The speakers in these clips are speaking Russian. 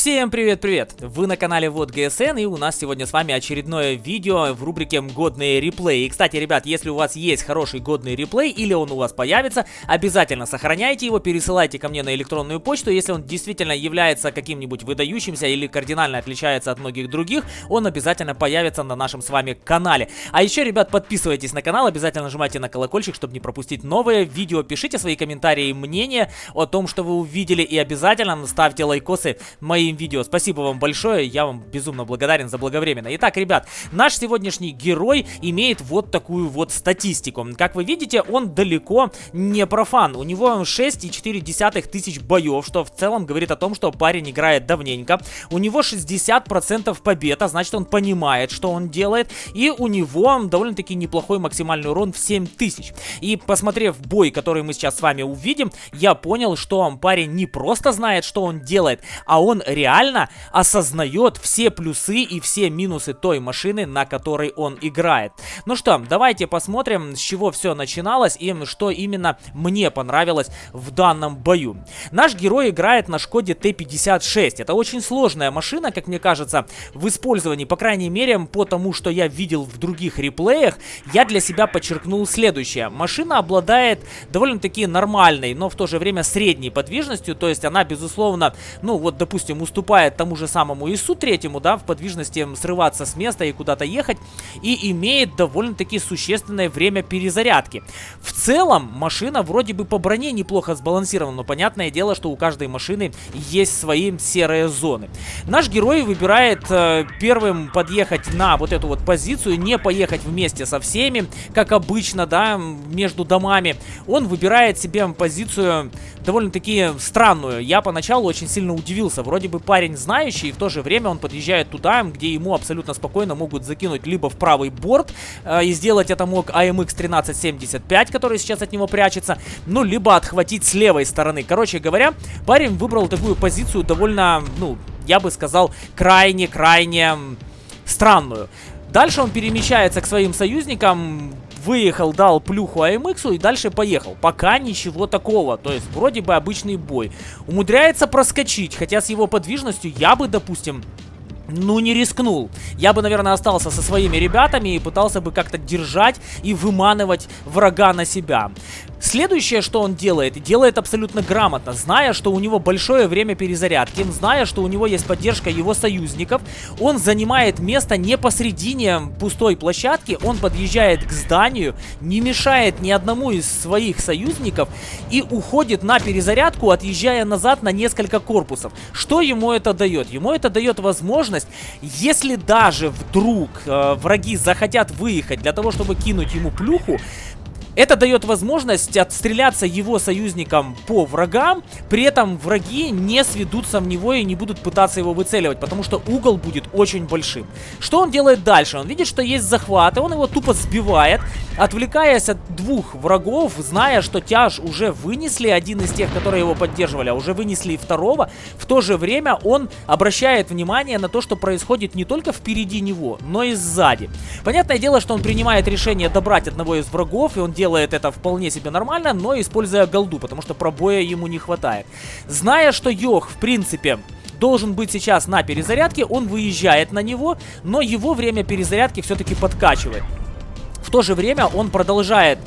Всем привет-привет! Вы на канале Вот ГСН и у нас сегодня с вами очередное видео в рубрике «Годные реплеи». И, кстати, ребят, если у вас есть хороший годный реплей или он у вас появится, обязательно сохраняйте его, пересылайте ко мне на электронную почту. Если он действительно является каким-нибудь выдающимся или кардинально отличается от многих других, он обязательно появится на нашем с вами канале. А еще, ребят, подписывайтесь на канал, обязательно нажимайте на колокольчик, чтобы не пропустить новые видео. Пишите свои комментарии и мнения о том, что вы увидели и обязательно ставьте лайкосы моим моим видео. Спасибо вам большое, я вам безумно благодарен за благовременно. Итак, ребят, наш сегодняшний герой имеет вот такую вот статистику. Как вы видите, он далеко не профан. У него 6,4 тысяч боев, что в целом говорит о том, что парень играет давненько. У него 60% побед, а значит он понимает, что он делает. И у него довольно-таки неплохой максимальный урон в 7000. И посмотрев бой, который мы сейчас с вами увидим, я понял, что парень не просто знает, что он делает, а он реально осознает все плюсы и все минусы той машины, на которой он играет. Ну что, давайте посмотрим, с чего все начиналось и что именно мне понравилось в данном бою. Наш герой играет на Шкоде Т-56. Это очень сложная машина, как мне кажется, в использовании, по крайней мере, по тому, что я видел в других реплеях, я для себя подчеркнул следующее. Машина обладает довольно-таки нормальной, но в то же время средней подвижностью, то есть она, безусловно, ну вот, допустим, уступает тому же самому ИСу третьему, да, в подвижности срываться с места и куда-то ехать, и имеет довольно-таки существенное время перезарядки. В целом, машина вроде бы по броне неплохо сбалансирована, но понятное дело, что у каждой машины есть свои серые зоны. Наш герой выбирает э, первым подъехать на вот эту вот позицию, не поехать вместе со всеми, как обычно, да, между домами. Он выбирает себе позицию довольно-таки странную. Я поначалу очень сильно удивился. Вроде бы парень знающий, и в то же время он подъезжает туда, где ему абсолютно спокойно могут закинуть либо в правый борт, э, и сделать это мог AMX 1375, который сейчас от него прячется, ну, либо отхватить с левой стороны. Короче говоря, парень выбрал такую позицию довольно, ну, я бы сказал, крайне-крайне странную. Дальше он перемещается к своим союзникам, выехал, дал плюху АМХу и дальше поехал. Пока ничего такого, то есть вроде бы обычный бой. Умудряется проскочить, хотя с его подвижностью я бы, допустим, ну, не рискнул. Я бы, наверное, остался со своими ребятами и пытался бы как-то держать и выманывать врага на себя. Следующее, что он делает, делает абсолютно грамотно, зная, что у него большое время перезарядки, зная, что у него есть поддержка его союзников, он занимает место не посредине пустой площадки, он подъезжает к зданию, не мешает ни одному из своих союзников и уходит на перезарядку, отъезжая назад на несколько корпусов. Что ему это дает? Ему это дает возможность, если даже вдруг э, враги захотят выехать для того, чтобы кинуть ему плюху, это дает возможность отстреляться его союзникам по врагам, при этом враги не сведутся в него и не будут пытаться его выцеливать, потому что угол будет очень большим. Что он делает дальше? Он видит, что есть захват, и он его тупо сбивает, отвлекаясь от двух врагов, зная, что тяж уже вынесли один из тех, которые его поддерживали, а уже вынесли и второго. В то же время он обращает внимание на то, что происходит не только впереди него, но и сзади. Понятное дело, что он принимает решение добрать одного из врагов, и он делает это вполне себе нормально, но используя голду, потому что пробоя ему не хватает. Зная, что Йох, в принципе, должен быть сейчас на перезарядке, он выезжает на него, но его время перезарядки все-таки подкачивает. В то же время он продолжает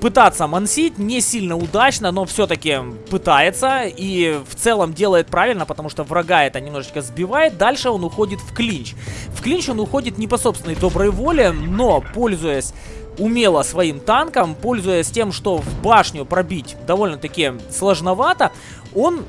пытаться мансить, не сильно удачно, но все-таки пытается и в целом делает правильно, потому что врага это немножечко сбивает. Дальше он уходит в клинч. В клинч он уходит не по собственной доброй воле, но пользуясь умело своим танком, пользуясь тем, что в башню пробить довольно-таки сложновато, он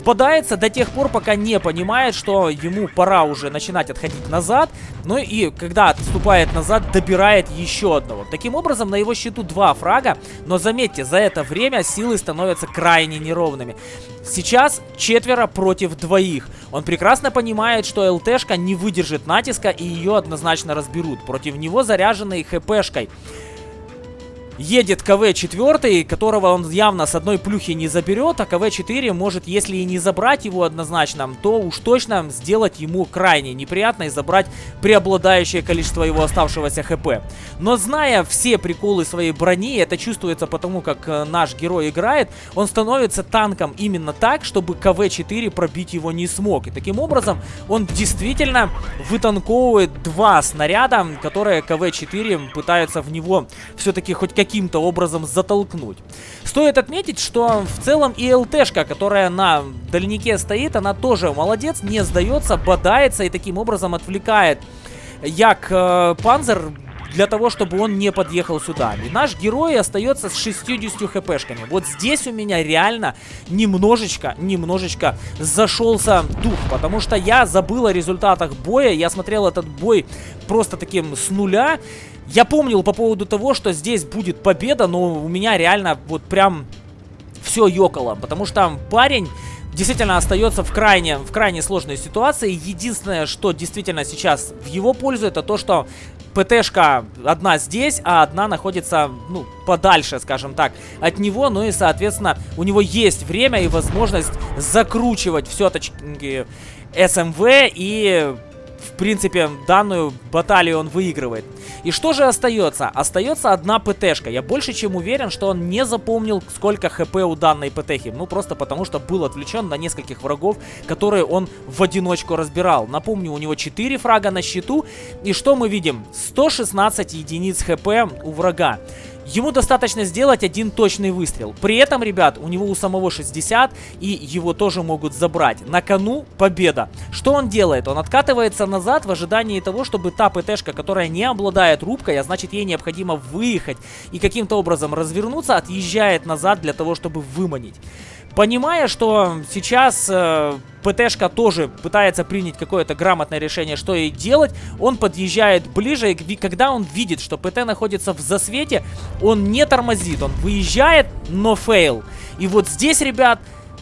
бодается до тех пор, пока не понимает, что ему пора уже начинать отходить назад. Ну и когда отступает назад, добирает еще одного. Таким образом, на его счету два фрага. Но заметьте, за это время силы становятся крайне неровными. Сейчас четверо против двоих. Он прекрасно понимает, что ЛТшка не выдержит натиска и ее однозначно разберут. Против него заряженной ХПшкой. Едет КВ-4, которого он явно с одной плюхи не заберет, а КВ-4 может, если и не забрать его однозначно, то уж точно сделать ему крайне неприятно и забрать преобладающее количество его оставшегося ХП. Но зная все приколы своей брони, это чувствуется потому, как э, наш герой играет, он становится танком именно так, чтобы КВ-4 пробить его не смог. И таким образом он действительно вытанковывает два снаряда, которые КВ-4 пытаются в него все-таки хоть каким-то образом затолкнуть. Стоит отметить, что в целом и ЛТшка, которая на дальнике стоит, она тоже молодец, не сдается, бодается и таким образом отвлекает Як э, Панзер для того, чтобы он не подъехал сюда. И наш герой остается с 60 хпшками. Вот здесь у меня реально немножечко, немножечко зашелся дух, потому что я забыл о результатах боя, я смотрел этот бой просто таким с нуля. Я помнил по поводу того, что здесь будет победа, но у меня реально вот прям все ёкало, потому что парень действительно остается в крайне, в крайне сложной ситуации. Единственное, что действительно сейчас в его пользу, это то, что ПТшка одна здесь, а одна находится, ну, подальше, скажем так, от него. Ну и, соответственно, у него есть время и возможность закручивать все-таки СМВ и в принципе, данную баталию он выигрывает. И что же остается? Остается одна ПТшка. Я больше чем уверен, что он не запомнил, сколько хп у данной ПТхи. Ну, просто потому, что был отвлечен на нескольких врагов, которые он в одиночку разбирал. Напомню, у него 4 фрага на счету. И что мы видим? 116 единиц хп у врага. Ему достаточно сделать один точный выстрел. При этом, ребят, у него у самого 60, и его тоже могут забрать. На кону победа. Что он делает? Он откатывается назад в ожидании того, чтобы та ПТшка, которая не обладает рубкой, а значит ей необходимо выехать и каким-то образом развернуться, отъезжает назад для того, чтобы выманить. Понимая, что сейчас э, ПТшка тоже пытается принять какое-то грамотное решение, что ей делать, он подъезжает ближе, и когда он видит, что ПТ находится в засвете, он не тормозит, он выезжает, но fail. И вот здесь, ребят,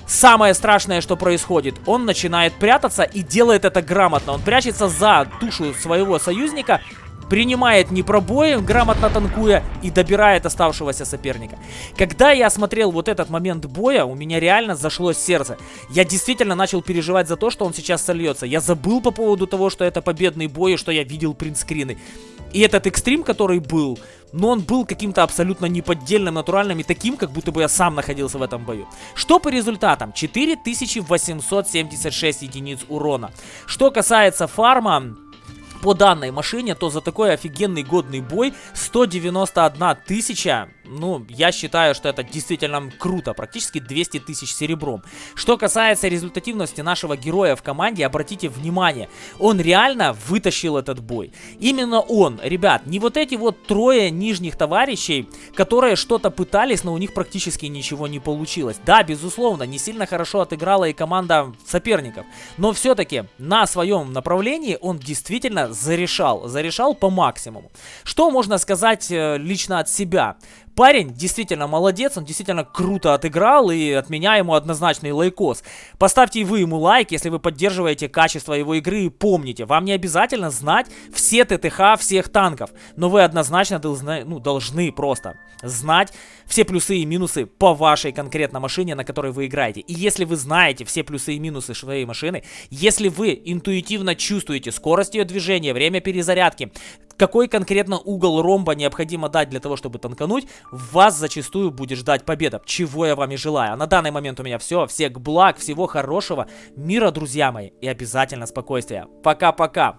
самое страшное, что происходит, он начинает прятаться и делает это грамотно. Он прячется за тушу своего союзника, принимает непробои, грамотно танкуя, и добирает оставшегося соперника. Когда я смотрел вот этот момент боя, у меня реально зашло сердце. Я действительно начал переживать за то, что он сейчас сольется. Я забыл по поводу того, что это победный бой, и что я видел принтскрины. И этот экстрим, который был, но он был каким-то абсолютно неподдельным, натуральным и таким, как будто бы я сам находился в этом бою. Что по результатам? 4876 единиц урона. Что касается фарма, по данной машине, то за такой офигенный годный бой 191 тысяча, ну, я считаю, что это действительно круто, практически 200 тысяч серебром. Что касается результативности нашего героя в команде, обратите внимание, он реально вытащил этот бой. Именно он, ребят, не вот эти вот трое нижних товарищей, которые что-то пытались, но у них практически ничего не получилось. Да, безусловно, не сильно хорошо отыграла и команда соперников, но все-таки на своем направлении он действительно зарешал. Зарешал по максимуму. Что можно сказать э, лично от себя? Парень действительно молодец, он действительно круто отыграл, и от меня ему однозначный лайкос. Поставьте вы ему лайк, если вы поддерживаете качество его игры, и помните, вам не обязательно знать все ТТХ всех танков, но вы однозначно должны, ну, должны просто знать все плюсы и минусы по вашей конкретно машине, на которой вы играете. И если вы знаете все плюсы и минусы своей машины, если вы интуитивно чувствуете скорость ее движения, время перезарядки, какой конкретно угол ромба необходимо дать для того, чтобы танкануть, вас зачастую будет ждать победа, чего я вам и желаю. А на данный момент у меня все, всех благ, всего хорошего, мира, друзья мои, и обязательно спокойствия. Пока-пока!